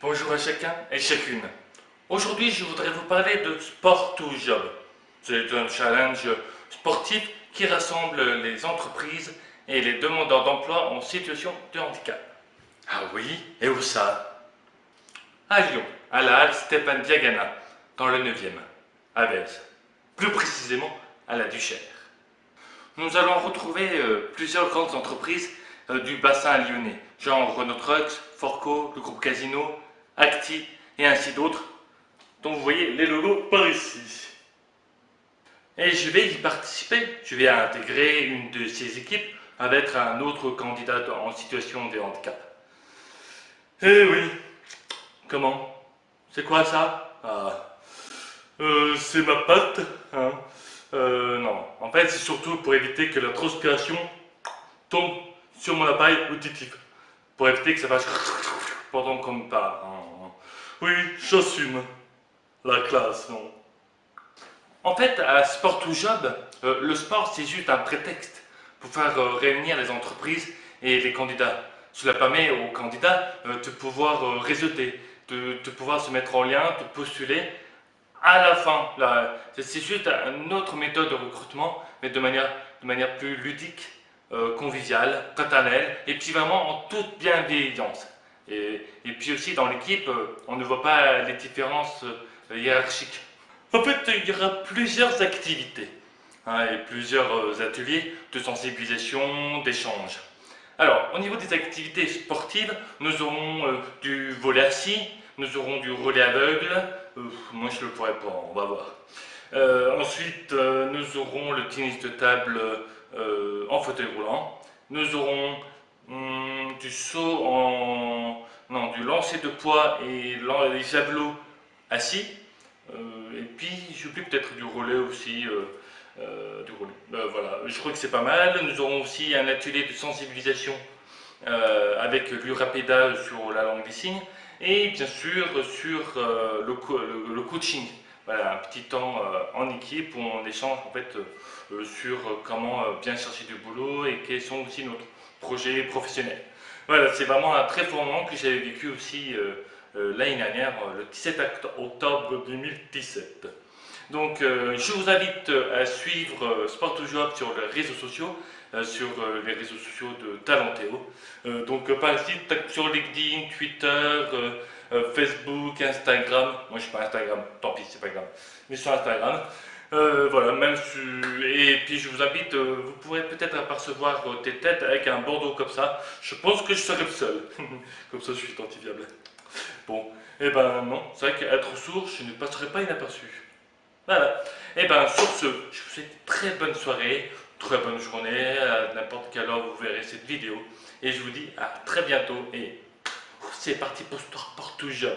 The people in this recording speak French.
Bonjour à chacun et chacune. Aujourd'hui, je voudrais vous parler de Sport to Job. C'est un challenge sportif qui rassemble les entreprises et les demandeurs d'emploi en situation de handicap. Ah oui Et où ça? À Lyon, à la halle Stéphane Diagana, dans le 9e, à Vèze. Plus précisément, à la Duchère. Nous allons retrouver euh, plusieurs grandes entreprises euh, du bassin lyonnais, genre Renault Trucks, Forco, le groupe Casino, Acti et ainsi d'autres, dont vous voyez les logos par ici. Et je vais y participer, je vais intégrer une de ces équipes avec un autre candidat en situation de handicap. Eh oui, comment? C'est quoi ça? Ah. euh, C'est ma patte, hein. euh, non, en fait c'est surtout pour éviter que la transpiration tombe sur mon appareil auditif, pour éviter que ça fasse pendant qu'on me. Hein. Oui, j'assume. La classe, non. En fait, à Sport to Job, euh, le sport c'est juste un prétexte pour faire euh, réunir les entreprises et les candidats. Cela permet aux candidats euh, de pouvoir réseauter, de, pouvoir se mettre en lien, de postuler. À la fin, c'est juste une autre méthode de recrutement, mais de manière, de manière plus ludique, conviviale, fraternelle, et puis vraiment en toute bienveillance. Et, puis aussi dans l'équipe, euh, on ne voit pas les différences euh, hiérarchiques. En fait, il y aura plusieurs activités hein, et plusieurs euh, ateliers de sensibilisation, d'échange. Alors, au niveau des activités sportives, nous aurons du volet assis, nous aurons du relais aveugle, moi je le pourrais pas, on va voir. ensuite, nous aurons le tennis de table en fauteuil roulant, nous aurons hum, du saut en non, du lancer de poids et les javelots assis. Euh, et puis, j'oublie peut-être du relais aussi. Euh, euh, du relais. voilà, je crois que c'est pas mal. Nous aurons aussi un atelier de sensibilisation avec l'urapéda sur la langue des signes. Et bien sûr, sur le, le, coaching. Voilà, un petit temps en équipe où on échange en fait sur comment bien chercher du boulot et quels sont aussi nos projets professionnels. Voilà, c'est vraiment un très fort moment que j'avais vécu aussi euh, euh, l'année dernière, euh, le 17 octobre 2017. Donc, je vous invite à suivre Sport Job sur les réseaux sociaux, sur les réseaux sociaux de Talentéo. donc, par ici, sur LinkedIn, Twitter, Facebook, Instagram. Moi, je suis pas Instagram, tant pis, c'est pas grave. Mais sur Instagram. Euh, voilà, même et puis je vous invite, euh, vous pourrez peut-être apercevoir tes têtes avec un bandeau comme ça. Je pense que je serai le seul. comme ça, je suis identifiable. Bon, et eh ben non, c'est vrai qu'être sourd, je ne passerai pas inaperçu. Voilà. Et eh ben sur ce, je vous souhaite une très bonne soirée, très bonne journée, n'importe quelle heure vous verrez cette vidéo. Et je vous dis à très bientôt et c'est parti pour Sport Job.